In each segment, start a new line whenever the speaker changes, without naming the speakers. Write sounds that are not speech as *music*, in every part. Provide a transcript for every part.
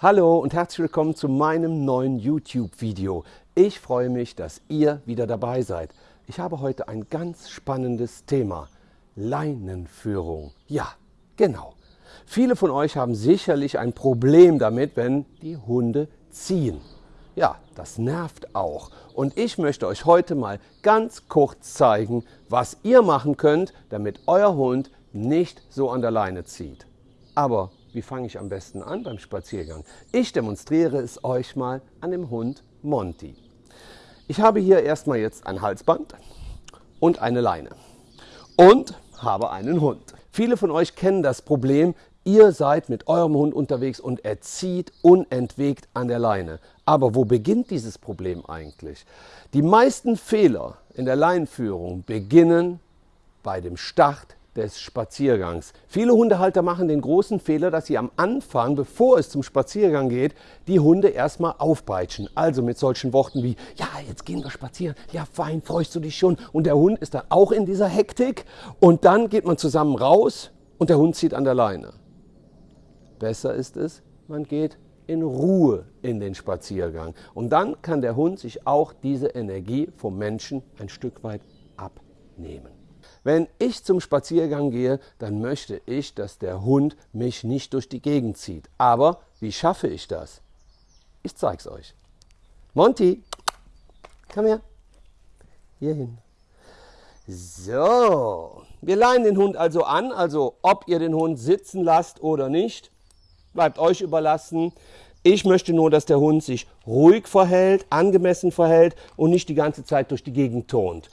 Hallo und herzlich willkommen zu meinem neuen YouTube-Video. Ich freue mich, dass ihr wieder dabei seid. Ich habe heute ein ganz spannendes Thema. Leinenführung. Ja, genau. Viele von euch haben sicherlich ein Problem damit, wenn die Hunde ziehen. Ja, das nervt auch. Und ich möchte euch heute mal ganz kurz zeigen, was ihr machen könnt, damit euer Hund nicht so an der Leine zieht. Aber wie fange ich am besten an beim Spaziergang? Ich demonstriere es euch mal an dem Hund Monty. Ich habe hier erstmal jetzt ein Halsband und eine Leine und habe einen Hund. Viele von euch kennen das Problem, ihr seid mit eurem Hund unterwegs und er zieht unentwegt an der Leine. Aber wo beginnt dieses Problem eigentlich? Die meisten Fehler in der Leinführung beginnen bei dem Start des Spaziergangs. Viele Hundehalter machen den großen Fehler, dass sie am Anfang, bevor es zum Spaziergang geht, die Hunde erstmal aufpeitschen. Also mit solchen Worten wie, ja, jetzt gehen wir spazieren, ja, fein, freust du dich schon? Und der Hund ist dann auch in dieser Hektik und dann geht man zusammen raus und der Hund zieht an der Leine. Besser ist es, man geht in Ruhe in den Spaziergang. Und dann kann der Hund sich auch diese Energie vom Menschen ein Stück weit abnehmen. Wenn ich zum Spaziergang gehe, dann möchte ich, dass der Hund mich nicht durch die Gegend zieht. Aber wie schaffe ich das? Ich zeige es euch. Monty, komm her. Hierhin. So, wir leihen den Hund also an, also ob ihr den Hund sitzen lasst oder nicht, bleibt euch überlassen. Ich möchte nur, dass der Hund sich ruhig verhält, angemessen verhält und nicht die ganze Zeit durch die Gegend turnt.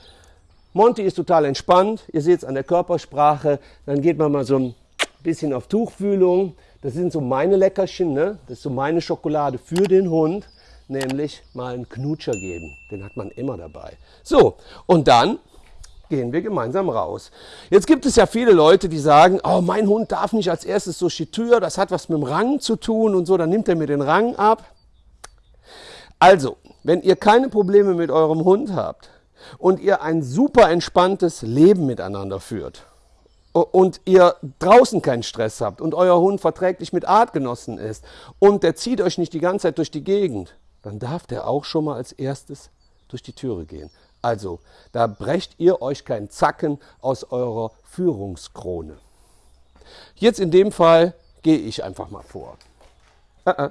Monty ist total entspannt. Ihr seht es an der Körpersprache. Dann geht man mal so ein bisschen auf Tuchfühlung. Das sind so meine Leckerchen. Ne? Das ist so meine Schokolade für den Hund. Nämlich mal einen Knutscher geben. Den hat man immer dabei. So, und dann gehen wir gemeinsam raus. Jetzt gibt es ja viele Leute, die sagen, oh, mein Hund darf nicht als erstes durch die Tür, das hat was mit dem Rang zu tun und so, dann nimmt er mir den Rang ab. Also, wenn ihr keine Probleme mit eurem Hund habt, und ihr ein super entspanntes Leben miteinander führt und ihr draußen keinen Stress habt und euer Hund verträglich mit Artgenossen ist und der zieht euch nicht die ganze Zeit durch die Gegend, dann darf der auch schon mal als erstes durch die Türe gehen. Also, da brecht ihr euch keinen Zacken aus eurer Führungskrone. Jetzt in dem Fall gehe ich einfach mal vor. Äh, äh.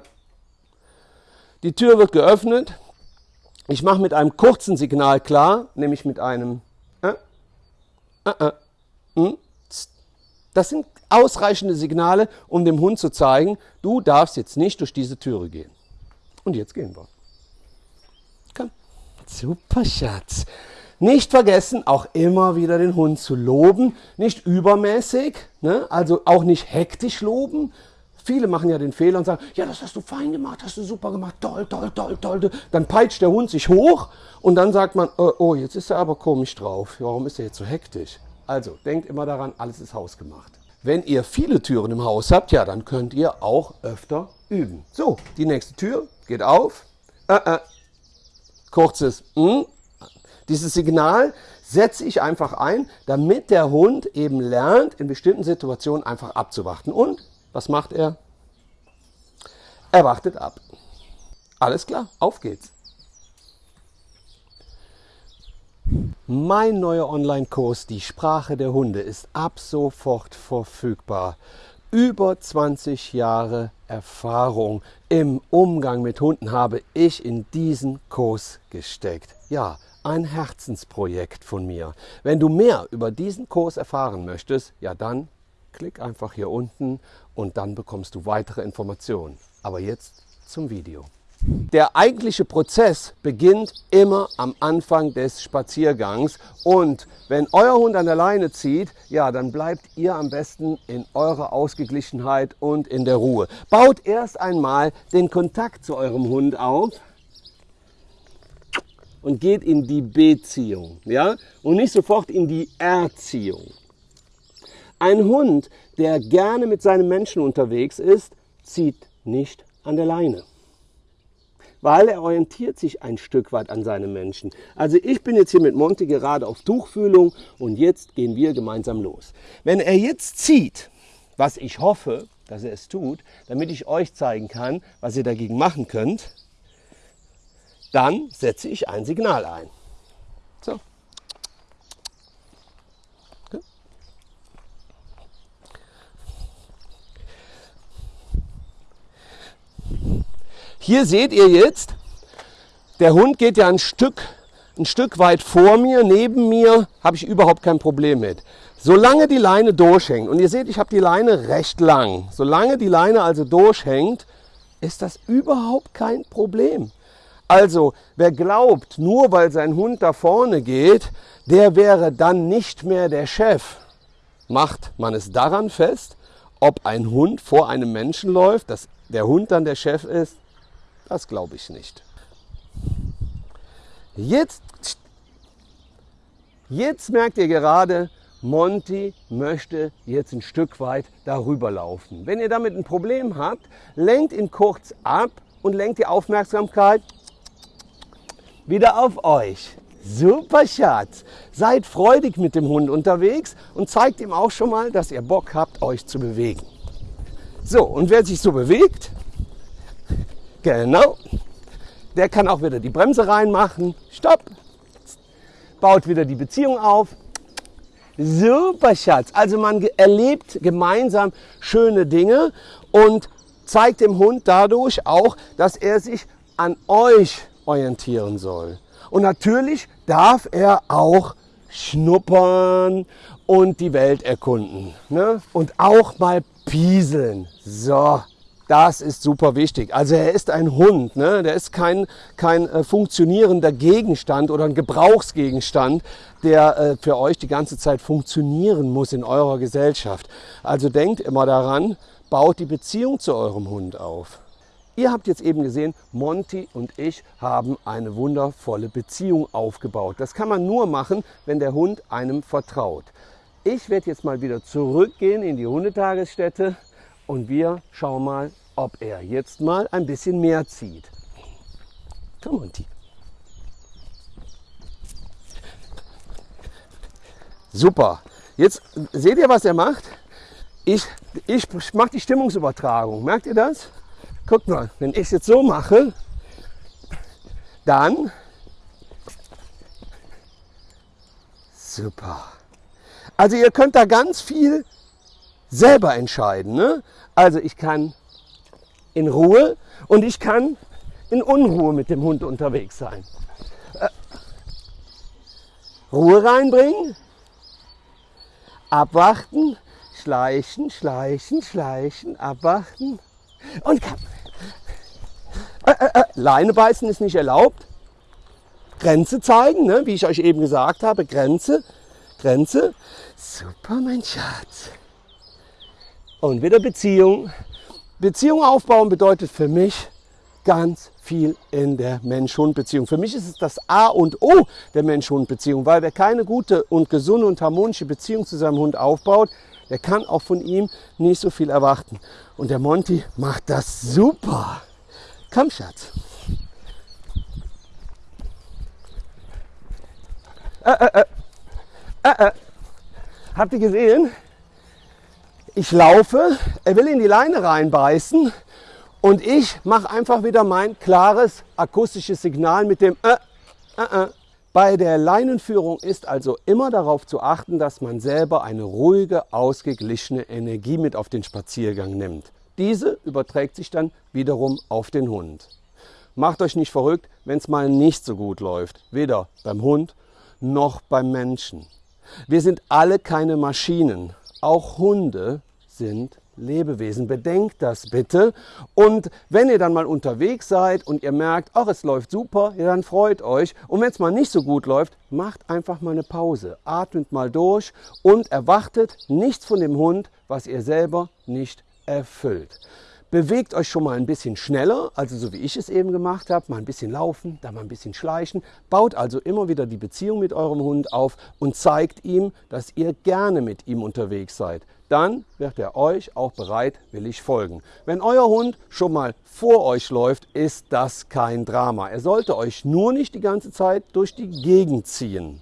Die Tür wird geöffnet, ich mache mit einem kurzen Signal klar, nämlich mit einem äh, äh, äh, hm, Das sind ausreichende Signale, um dem Hund zu zeigen, du darfst jetzt nicht durch diese Türe gehen. Und jetzt gehen wir. Komm. Super, Schatz. Nicht vergessen, auch immer wieder den Hund zu loben. Nicht übermäßig, ne? also auch nicht hektisch loben, Viele machen ja den Fehler und sagen, ja, das hast du fein gemacht, hast du super gemacht, toll, toll, toll, toll. Dann peitscht der Hund sich hoch und dann sagt man, oh, oh jetzt ist er aber komisch drauf. Warum ist er jetzt so hektisch? Also, denkt immer daran, alles ist hausgemacht. Wenn ihr viele Türen im Haus habt, ja, dann könnt ihr auch öfter üben. So, die nächste Tür geht auf. Äh, äh. Kurzes mm. Dieses Signal setze ich einfach ein, damit der Hund eben lernt, in bestimmten Situationen einfach abzuwarten. Und was macht er? Er wartet ab. Alles klar, auf geht's. Mein neuer Online-Kurs Die Sprache der Hunde ist ab sofort verfügbar. Über 20 Jahre Erfahrung im Umgang mit Hunden habe ich in diesen Kurs gesteckt. Ja, ein Herzensprojekt von mir. Wenn du mehr über diesen Kurs erfahren möchtest, ja dann Klick einfach hier unten und dann bekommst du weitere Informationen. Aber jetzt zum Video. Der eigentliche Prozess beginnt immer am Anfang des Spaziergangs und wenn euer Hund an der Leine zieht, ja, dann bleibt ihr am besten in eurer Ausgeglichenheit und in der Ruhe. Baut erst einmal den Kontakt zu eurem Hund auf und geht in die Beziehung, ja, und nicht sofort in die Erziehung. Ein Hund, der gerne mit seinem Menschen unterwegs ist, zieht nicht an der Leine. Weil er orientiert sich ein Stück weit an seinem Menschen. Also ich bin jetzt hier mit Monty gerade auf Tuchfühlung und jetzt gehen wir gemeinsam los. Wenn er jetzt zieht, was ich hoffe, dass er es tut, damit ich euch zeigen kann, was ihr dagegen machen könnt, dann setze ich ein Signal ein. So. Hier seht ihr jetzt, der Hund geht ja ein Stück, ein Stück weit vor mir, neben mir, habe ich überhaupt kein Problem mit. Solange die Leine durchhängt, und ihr seht, ich habe die Leine recht lang, solange die Leine also durchhängt, ist das überhaupt kein Problem. Also, wer glaubt, nur weil sein Hund da vorne geht, der wäre dann nicht mehr der Chef, macht man es daran fest, ob ein Hund vor einem Menschen läuft, dass der Hund dann der Chef ist, das glaube ich nicht. Jetzt, jetzt merkt ihr gerade, Monty möchte jetzt ein Stück weit darüber laufen. Wenn ihr damit ein Problem habt, lenkt ihn kurz ab und lenkt die Aufmerksamkeit wieder auf euch. Super Schatz. Seid freudig mit dem Hund unterwegs und zeigt ihm auch schon mal, dass ihr Bock habt, euch zu bewegen. So, und wer sich so bewegt, Genau. Der kann auch wieder die Bremse reinmachen. Stopp. Baut wieder die Beziehung auf. Super Schatz. Also man erlebt gemeinsam schöne Dinge und zeigt dem Hund dadurch auch, dass er sich an euch orientieren soll. Und natürlich darf er auch schnuppern und die Welt erkunden. Ne? Und auch mal pieseln. So. Das ist super wichtig. Also er ist ein Hund, ne? der ist kein, kein äh, funktionierender Gegenstand oder ein Gebrauchsgegenstand, der äh, für euch die ganze Zeit funktionieren muss in eurer Gesellschaft. Also denkt immer daran, baut die Beziehung zu eurem Hund auf. Ihr habt jetzt eben gesehen, Monty und ich haben eine wundervolle Beziehung aufgebaut. Das kann man nur machen, wenn der Hund einem vertraut. Ich werde jetzt mal wieder zurückgehen in die Hundetagesstätte und wir schauen mal, ob er jetzt mal ein bisschen mehr zieht. Komm, Monty. Super. Jetzt seht ihr, was er macht? Ich, ich mache die Stimmungsübertragung. Merkt ihr das? Guckt mal, wenn ich es jetzt so mache, dann super. Also ihr könnt da ganz viel selber entscheiden. Ne? Also ich kann in Ruhe und ich kann in Unruhe mit dem Hund unterwegs sein. Äh, Ruhe reinbringen, abwarten, schleichen, schleichen, schleichen, abwarten und kann. Äh, äh, äh, Leine beißen ist nicht erlaubt. Grenze zeigen, ne? wie ich euch eben gesagt habe, Grenze, Grenze. Super, mein Schatz. Und wieder Beziehung. Beziehung aufbauen bedeutet für mich ganz viel in der Mensch-Hund-Beziehung. Für mich ist es das A und O der Mensch-Hund-Beziehung, weil wer keine gute und gesunde und harmonische Beziehung zu seinem Hund aufbaut, der kann auch von ihm nicht so viel erwarten. Und der Monty macht das super. Komm, Schatz. Äh, äh, äh. Habt ihr gesehen? Ich laufe, er will in die Leine reinbeißen und ich mache einfach wieder mein klares akustisches Signal mit dem äh, äh, äh. Bei der Leinenführung ist also immer darauf zu achten, dass man selber eine ruhige, ausgeglichene Energie mit auf den Spaziergang nimmt. Diese überträgt sich dann wiederum auf den Hund. Macht euch nicht verrückt, wenn es mal nicht so gut läuft, weder beim Hund noch beim Menschen. Wir sind alle keine Maschinen. Auch Hunde sind Lebewesen. Bedenkt das bitte. Und wenn ihr dann mal unterwegs seid und ihr merkt, ach, es läuft super, ja, dann freut euch. Und wenn es mal nicht so gut läuft, macht einfach mal eine Pause. Atmet mal durch und erwartet nichts von dem Hund, was ihr selber nicht erfüllt. Bewegt euch schon mal ein bisschen schneller, also so wie ich es eben gemacht habe, mal ein bisschen laufen, dann mal ein bisschen schleichen. Baut also immer wieder die Beziehung mit eurem Hund auf und zeigt ihm, dass ihr gerne mit ihm unterwegs seid. Dann wird er euch auch bereitwillig folgen. Wenn euer Hund schon mal vor euch läuft, ist das kein Drama. Er sollte euch nur nicht die ganze Zeit durch die Gegend ziehen.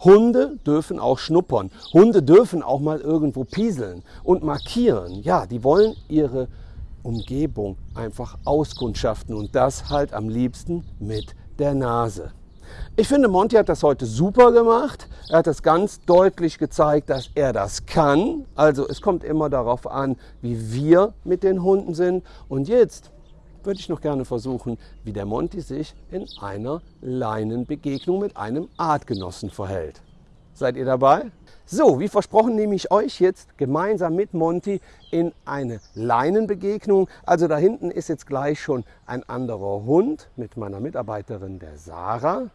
Hunde dürfen auch schnuppern. Hunde dürfen auch mal irgendwo pieseln und markieren. Ja, die wollen ihre Umgebung einfach auskundschaften und das halt am liebsten mit der Nase. Ich finde, Monty hat das heute super gemacht. Er hat das ganz deutlich gezeigt, dass er das kann. Also es kommt immer darauf an, wie wir mit den Hunden sind. Und jetzt würde ich noch gerne versuchen, wie der Monty sich in einer Leinenbegegnung mit einem Artgenossen verhält. Seid ihr dabei? So, wie versprochen nehme ich euch jetzt gemeinsam mit Monty in eine Leinenbegegnung. Also da hinten ist jetzt gleich schon ein anderer Hund mit meiner Mitarbeiterin der Sarah.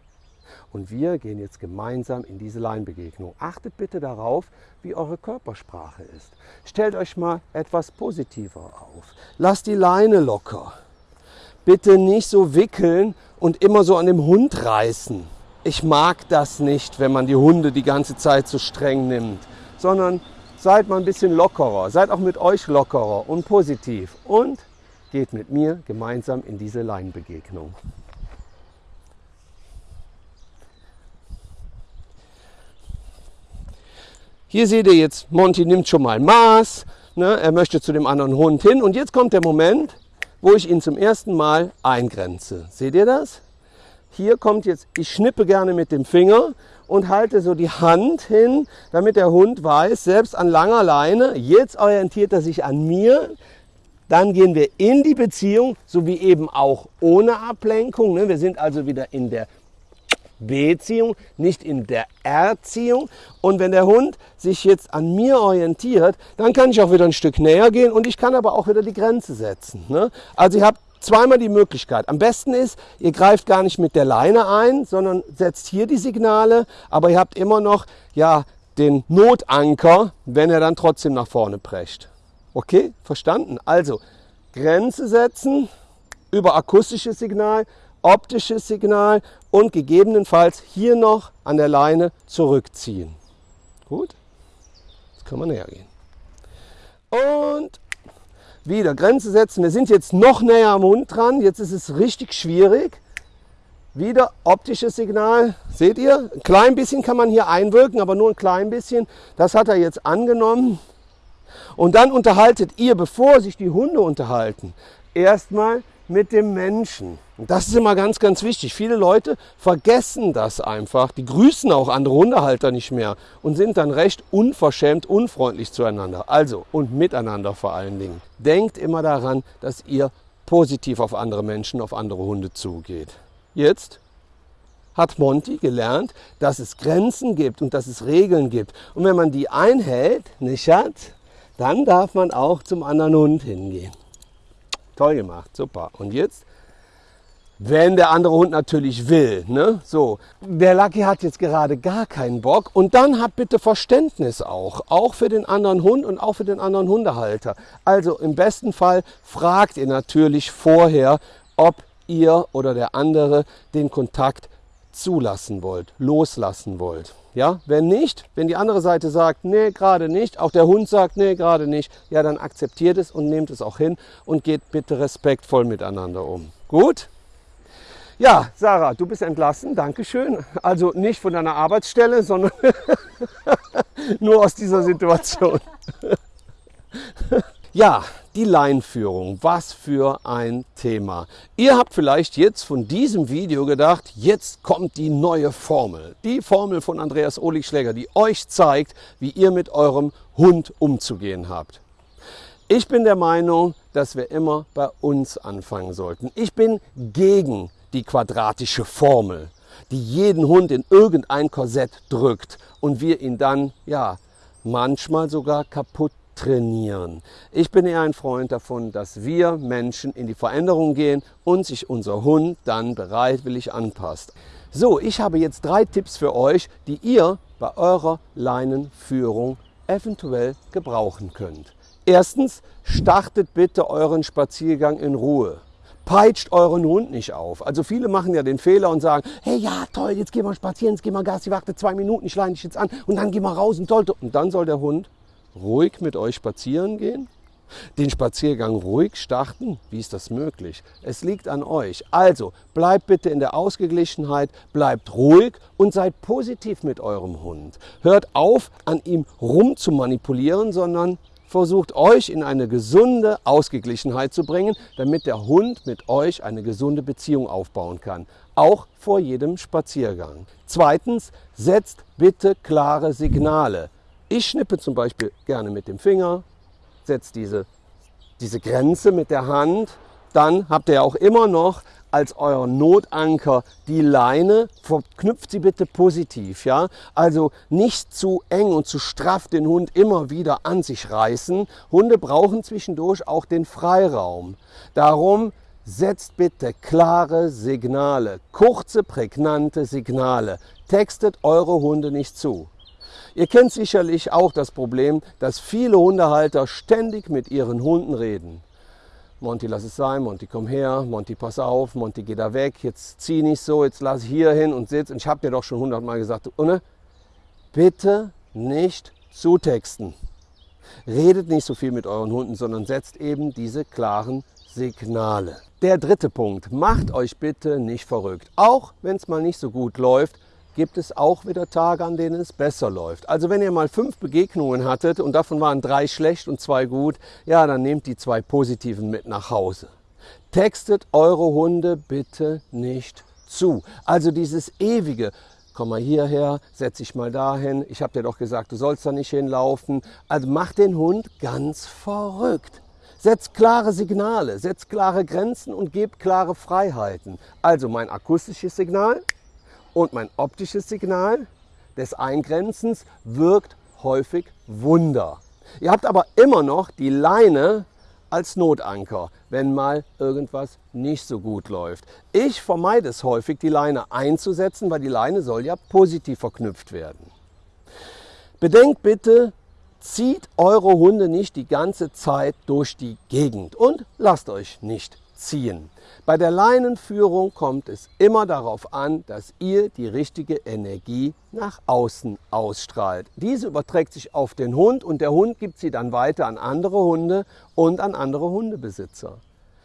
Und wir gehen jetzt gemeinsam in diese Leinenbegegnung. Achtet bitte darauf, wie eure Körpersprache ist. Stellt euch mal etwas positiver auf. Lasst die Leine locker. Bitte nicht so wickeln und immer so an dem Hund reißen. Ich mag das nicht, wenn man die Hunde die ganze Zeit so streng nimmt, sondern seid mal ein bisschen lockerer. Seid auch mit euch lockerer und positiv. Und geht mit mir gemeinsam in diese Leinenbegegnung. Hier seht ihr jetzt, Monty nimmt schon mal Maß. Ne? Er möchte zu dem anderen Hund hin. Und jetzt kommt der Moment, wo ich ihn zum ersten Mal eingrenze. Seht ihr das? Hier kommt jetzt, ich schnippe gerne mit dem Finger und halte so die Hand hin, damit der Hund weiß, selbst an langer Leine, jetzt orientiert er sich an mir. Dann gehen wir in die Beziehung, so wie eben auch ohne Ablenkung. Ne? Wir sind also wieder in der Beziehung, nicht in der Erziehung. Und wenn der Hund sich jetzt an mir orientiert, dann kann ich auch wieder ein Stück näher gehen und ich kann aber auch wieder die Grenze setzen. Ne? Also ihr habt zweimal die Möglichkeit. Am besten ist, ihr greift gar nicht mit der Leine ein, sondern setzt hier die Signale, aber ihr habt immer noch ja, den Notanker, wenn er dann trotzdem nach vorne prescht. Okay, verstanden? Also Grenze setzen über akustisches Signal, optisches Signal und gegebenenfalls hier noch an der Leine zurückziehen. Gut, jetzt können wir näher gehen. Und wieder Grenze setzen. Wir sind jetzt noch näher am Hund dran. Jetzt ist es richtig schwierig. Wieder optisches Signal. Seht ihr? Ein klein bisschen kann man hier einwirken, aber nur ein klein bisschen. Das hat er jetzt angenommen. Und dann unterhaltet ihr, bevor sich die Hunde unterhalten, erstmal mit dem Menschen. Und das ist immer ganz, ganz wichtig. Viele Leute vergessen das einfach. Die grüßen auch andere Hundehalter nicht mehr und sind dann recht unverschämt, unfreundlich zueinander. Also und miteinander vor allen Dingen. Denkt immer daran, dass ihr positiv auf andere Menschen, auf andere Hunde zugeht. Jetzt hat Monty gelernt, dass es Grenzen gibt und dass es Regeln gibt. Und wenn man die einhält, nicht hat, dann darf man auch zum anderen Hund hingehen. Toll gemacht, super. Und jetzt wenn der andere Hund natürlich will. Ne? So, der Lucky hat jetzt gerade gar keinen Bock und dann habt bitte Verständnis auch, auch für den anderen Hund und auch für den anderen Hundehalter. Also im besten Fall fragt ihr natürlich vorher, ob ihr oder der andere den Kontakt zulassen wollt, loslassen wollt. Ja, wenn nicht, wenn die andere Seite sagt, nee, gerade nicht, auch der Hund sagt, nee, gerade nicht, ja, dann akzeptiert es und nehmt es auch hin und geht bitte respektvoll miteinander um. Gut? Ja, Sarah, du bist entlassen, Dankeschön. Also nicht von deiner Arbeitsstelle, sondern *laughs* nur aus dieser Situation. *laughs* ja, die Leinführung, was für ein Thema. Ihr habt vielleicht jetzt von diesem Video gedacht, jetzt kommt die neue Formel. Die Formel von Andreas Ohligschläger, die euch zeigt, wie ihr mit eurem Hund umzugehen habt. Ich bin der Meinung, dass wir immer bei uns anfangen sollten. Ich bin gegen die quadratische Formel, die jeden Hund in irgendein Korsett drückt und wir ihn dann, ja, manchmal sogar kaputt trainieren. Ich bin eher ein Freund davon, dass wir Menschen in die Veränderung gehen und sich unser Hund dann bereitwillig anpasst. So, ich habe jetzt drei Tipps für euch, die ihr bei eurer Leinenführung eventuell gebrauchen könnt. Erstens, startet bitte euren Spaziergang in Ruhe peitscht euren Hund nicht auf. Also viele machen ja den Fehler und sagen, hey ja toll, jetzt gehen wir spazieren, jetzt gehen wir Gas, ich warte zwei Minuten, ich leine dich jetzt an und dann gehen wir raus und toll. Und dann soll der Hund ruhig mit euch spazieren gehen Den Spaziergang ruhig starten? Wie ist das möglich? Es liegt an euch. Also bleibt bitte in der Ausgeglichenheit, bleibt ruhig und seid positiv mit eurem Hund. Hört auf, an ihm rum zu manipulieren, sondern versucht euch in eine gesunde Ausgeglichenheit zu bringen, damit der Hund mit euch eine gesunde Beziehung aufbauen kann. Auch vor jedem Spaziergang. Zweitens, setzt bitte klare Signale. Ich schnippe zum Beispiel gerne mit dem Finger, setze diese, diese Grenze mit der Hand. Dann habt ihr auch immer noch als euer Notanker die Leine, verknüpft sie bitte positiv. Ja? Also nicht zu eng und zu straff den Hund immer wieder an sich reißen. Hunde brauchen zwischendurch auch den Freiraum. Darum setzt bitte klare Signale, kurze, prägnante Signale. Textet eure Hunde nicht zu. Ihr kennt sicherlich auch das Problem, dass viele Hundehalter ständig mit ihren Hunden reden. Monty, lass es sein, Monty, komm her, Monty, pass auf, Monty, geh da weg, jetzt zieh nicht so, jetzt lass hier hin und sitz. Und ich habe dir doch schon hundertmal gesagt, Unne, bitte nicht zutexten. Redet nicht so viel mit euren Hunden, sondern setzt eben diese klaren Signale. Der dritte Punkt, macht euch bitte nicht verrückt. Auch wenn es mal nicht so gut läuft, gibt es auch wieder Tage, an denen es besser läuft. Also wenn ihr mal fünf Begegnungen hattet und davon waren drei schlecht und zwei gut, ja, dann nehmt die zwei positiven mit nach Hause. Textet eure Hunde bitte nicht zu. Also dieses ewige, komm mal hierher, setz dich mal dahin, ich habe dir doch gesagt, du sollst da nicht hinlaufen. Also macht den Hund ganz verrückt. Setzt klare Signale, setzt klare Grenzen und gebt klare Freiheiten. Also mein akustisches Signal, und mein optisches Signal des Eingrenzens wirkt häufig Wunder. Ihr habt aber immer noch die Leine als Notanker, wenn mal irgendwas nicht so gut läuft. Ich vermeide es häufig, die Leine einzusetzen, weil die Leine soll ja positiv verknüpft werden. Bedenkt bitte, zieht eure Hunde nicht die ganze Zeit durch die Gegend und lasst euch nicht ziehen. Bei der Leinenführung kommt es immer darauf an, dass ihr die richtige Energie nach außen ausstrahlt. Diese überträgt sich auf den Hund und der Hund gibt sie dann weiter an andere Hunde und an andere Hundebesitzer.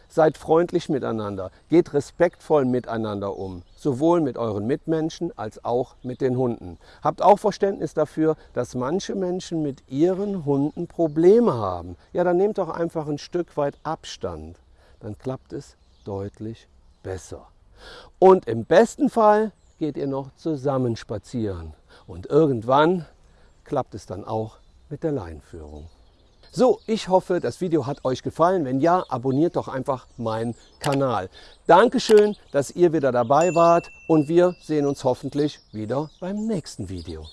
Seid freundlich miteinander, geht respektvoll miteinander um, sowohl mit euren Mitmenschen als auch mit den Hunden. Habt auch Verständnis dafür, dass manche Menschen mit ihren Hunden Probleme haben. Ja, dann nehmt doch einfach ein Stück weit Abstand dann klappt es deutlich besser. Und im besten Fall geht ihr noch zusammen spazieren. Und irgendwann klappt es dann auch mit der Leinführung. So, ich hoffe, das Video hat euch gefallen. Wenn ja, abonniert doch einfach meinen Kanal. Dankeschön, dass ihr wieder dabei wart und wir sehen uns hoffentlich wieder beim nächsten Video.